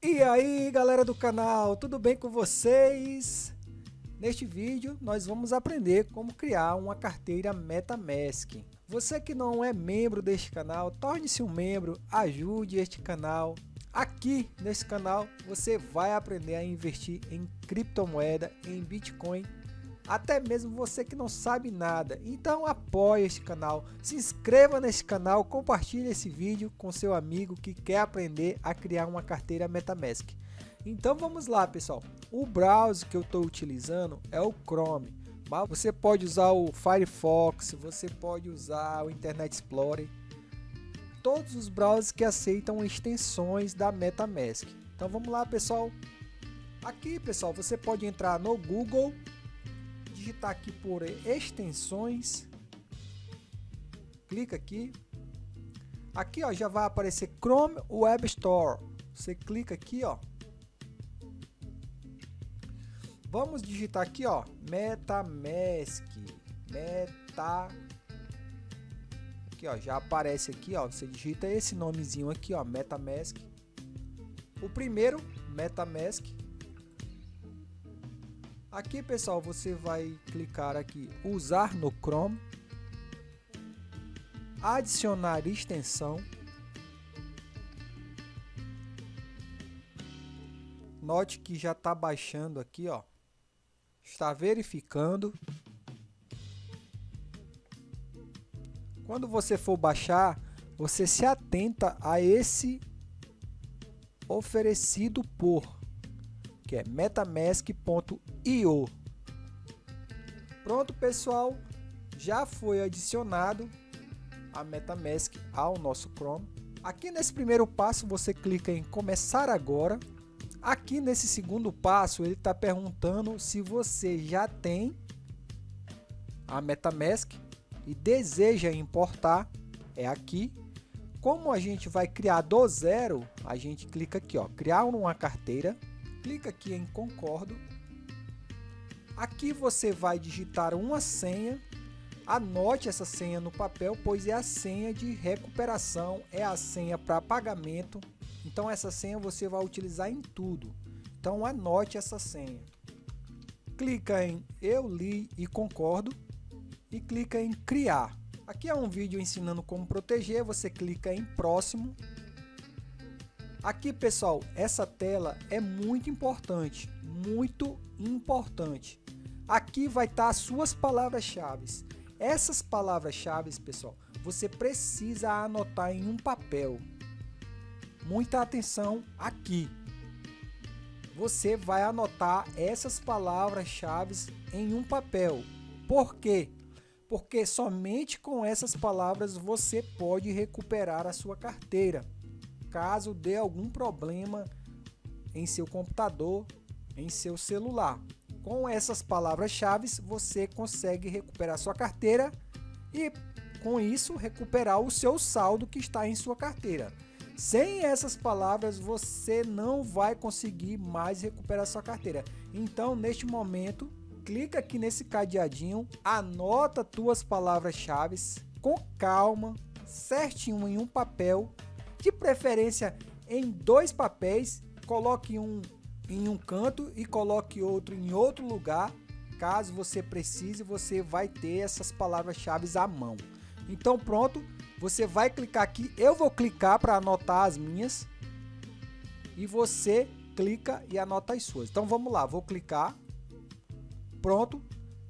E aí galera do canal, tudo bem com vocês? Neste vídeo nós vamos aprender como criar uma carteira Metamask. Você que não é membro deste canal, torne-se um membro, ajude este canal. Aqui nesse canal você vai aprender a investir em criptomoeda, em Bitcoin até mesmo você que não sabe nada. Então apoie este canal, se inscreva nesse canal, compartilhe esse vídeo com seu amigo que quer aprender a criar uma carteira Metamask. Então vamos lá pessoal, o browser que eu estou utilizando é o Chrome, mas você pode usar o Firefox, você pode usar o Internet Explorer, todos os browsers que aceitam extensões da Metamask. Então vamos lá pessoal, aqui pessoal você pode entrar no Google digitar aqui por extensões, clica aqui, aqui ó, já vai aparecer Chrome Web Store, você clica aqui ó, vamos digitar aqui ó, MetaMask, Meta, aqui ó, já aparece aqui ó, você digita esse nomezinho aqui ó, MetaMask, o primeiro MetaMask, Aqui, pessoal, você vai clicar aqui usar no Chrome, adicionar extensão. Note que já está baixando aqui, ó. Está verificando. Quando você for baixar, você se atenta a esse oferecido por que é metamask.io. Pronto, pessoal, já foi adicionado a MetaMask ao nosso Chrome. Aqui nesse primeiro passo você clica em começar agora. Aqui nesse segundo passo ele está perguntando se você já tem a MetaMask e deseja importar. É aqui. Como a gente vai criar do zero, a gente clica aqui, ó, criar uma carteira clica aqui em concordo. Aqui você vai digitar uma senha. Anote essa senha no papel, pois é a senha de recuperação, é a senha para pagamento. Então essa senha você vai utilizar em tudo. Então anote essa senha. Clica em eu li e concordo e clica em criar. Aqui é um vídeo ensinando como proteger, você clica em próximo Aqui, pessoal, essa tela é muito importante, muito importante. Aqui vai estar as suas palavras-chave. Essas palavras-chave, pessoal, você precisa anotar em um papel. Muita atenção aqui. Você vai anotar essas palavras-chave em um papel. Por quê? Porque somente com essas palavras você pode recuperar a sua carteira caso dê algum problema em seu computador, em seu celular. Com essas palavras-chave você consegue recuperar sua carteira e com isso recuperar o seu saldo que está em sua carteira. Sem essas palavras você não vai conseguir mais recuperar sua carteira. Então neste momento clica aqui nesse cadeadinho, anota tuas palavras-chave com calma, certinho em um papel de preferência em dois papéis, coloque um em um canto e coloque outro em outro lugar. Caso você precise, você vai ter essas palavras-chave à mão. Então pronto, você vai clicar aqui, eu vou clicar para anotar as minhas. E você clica e anota as suas. Então vamos lá, vou clicar, pronto,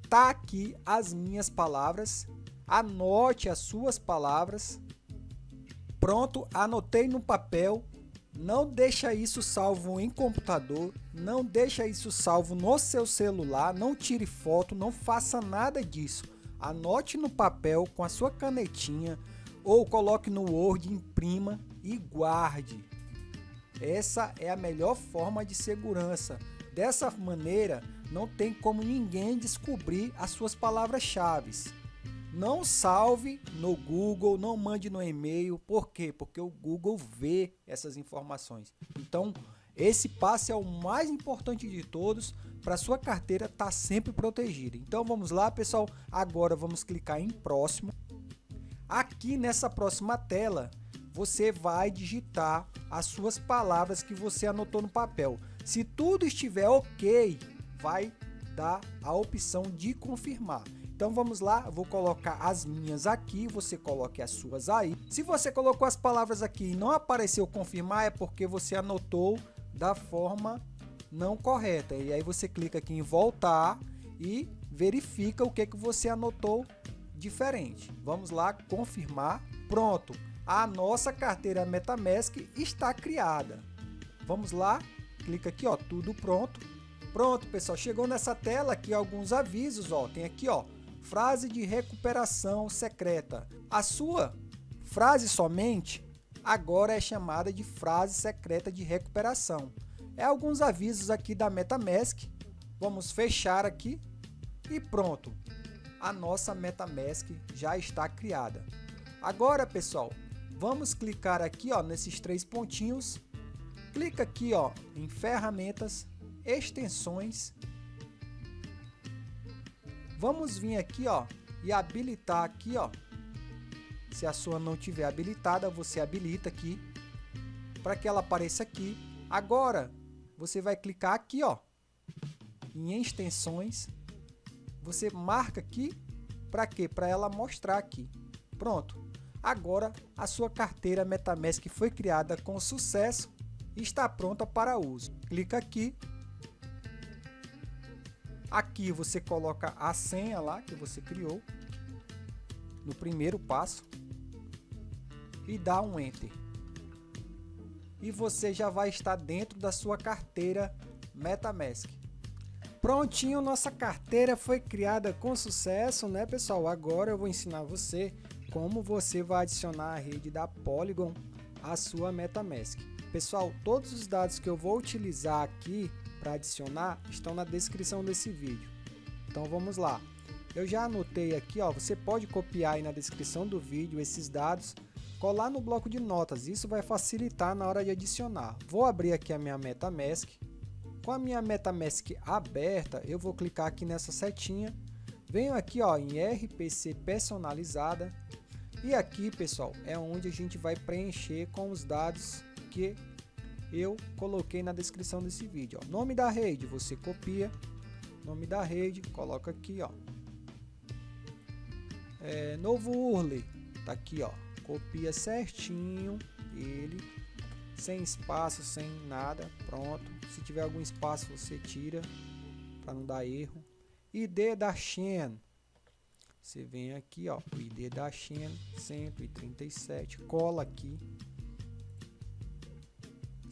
tá aqui as minhas palavras, anote as suas palavras, Pronto, anotei no papel. Não deixa isso salvo em computador, não deixa isso salvo no seu celular, não tire foto, não faça nada disso. Anote no papel com a sua canetinha ou coloque no Word, imprima e guarde. Essa é a melhor forma de segurança. Dessa maneira, não tem como ninguém descobrir as suas palavras-chave. Não salve no Google, não mande no e-mail. Por quê? Porque o Google vê essas informações. Então, esse passo é o mais importante de todos para sua carteira estar tá sempre protegida. Então, vamos lá, pessoal. Agora vamos clicar em próximo. Aqui nessa próxima tela, você vai digitar as suas palavras que você anotou no papel. Se tudo estiver ok, vai dar a opção de confirmar. Então vamos lá, vou colocar as minhas aqui, você coloque as suas aí. Se você colocou as palavras aqui e não apareceu confirmar, é porque você anotou da forma não correta. E aí você clica aqui em voltar e verifica o que, que você anotou diferente. Vamos lá, confirmar. Pronto, a nossa carteira MetaMask está criada. Vamos lá, clica aqui, ó, tudo pronto. Pronto, pessoal, chegou nessa tela aqui alguns avisos, ó, tem aqui, ó, frase de recuperação secreta. A sua frase somente agora é chamada de frase secreta de recuperação. É alguns avisos aqui da MetaMask. Vamos fechar aqui e pronto. A nossa MetaMask já está criada. Agora, pessoal, vamos clicar aqui ó, nesses três pontinhos. Clica aqui ó, em ferramentas, extensões Vamos vir aqui, ó, e habilitar aqui, ó. Se a sua não tiver habilitada, você habilita aqui para que ela apareça aqui. Agora, você vai clicar aqui, ó, em extensões. Você marca aqui para quê? Para ela mostrar aqui. Pronto. Agora, a sua carteira MetaMask foi criada com sucesso e está pronta para uso. Clica aqui Aqui você coloca a senha lá que você criou no primeiro passo e dá um Enter. E você já vai estar dentro da sua carteira MetaMask. Prontinho, nossa carteira foi criada com sucesso, né pessoal? Agora eu vou ensinar você como você vai adicionar a rede da Polygon à sua MetaMask. Pessoal, todos os dados que eu vou utilizar aqui para adicionar estão na descrição desse vídeo. Então vamos lá. Eu já anotei aqui, ó, você pode copiar aí na descrição do vídeo esses dados, colar no bloco de notas, isso vai facilitar na hora de adicionar. Vou abrir aqui a minha MetaMask. Com a minha MetaMask aberta, eu vou clicar aqui nessa setinha, venho aqui ó, em RPC personalizada, e aqui pessoal, é onde a gente vai preencher com os dados que eu coloquei na descrição desse vídeo. Ó. Nome da rede, você copia, nome da rede, coloca aqui, ó. É, novo URL, tá aqui, ó. Copia certinho ele, sem espaço, sem nada, pronto. Se tiver algum espaço, você tira, para não dar erro. ID da Shen, você vem aqui, ó, o ID da Shen, 137, cola aqui,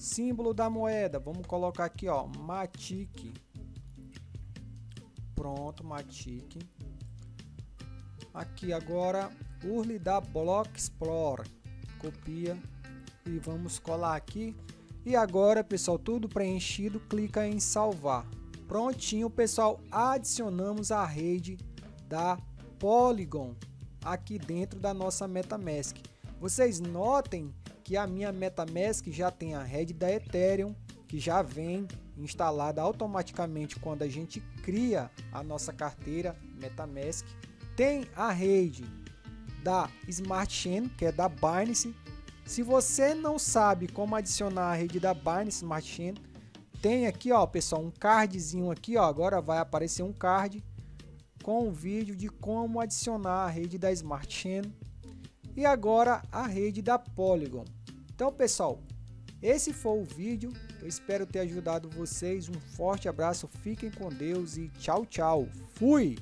Símbolo da moeda, vamos colocar aqui, ó, Matic. Pronto, Matic. Aqui agora, URL da Block Explorer. Copia e vamos colar aqui. E agora, pessoal, tudo preenchido, clica em salvar. Prontinho, pessoal, adicionamos a rede da Polygon aqui dentro da nossa MetaMask. Vocês notem que a minha MetaMask já tem a rede da Ethereum, que já vem instalada automaticamente quando a gente cria a nossa carteira MetaMask. Tem a rede da Smart Chain, que é da Binance. Se você não sabe como adicionar a rede da Binance Smart Chain, tem aqui, ó, pessoal, um cardzinho aqui, ó, agora vai aparecer um card com um vídeo de como adicionar a rede da Smart Chain e agora a rede da Polygon. Então, pessoal, esse foi o vídeo. Eu espero ter ajudado vocês. Um forte abraço, fiquem com Deus e tchau, tchau. Fui!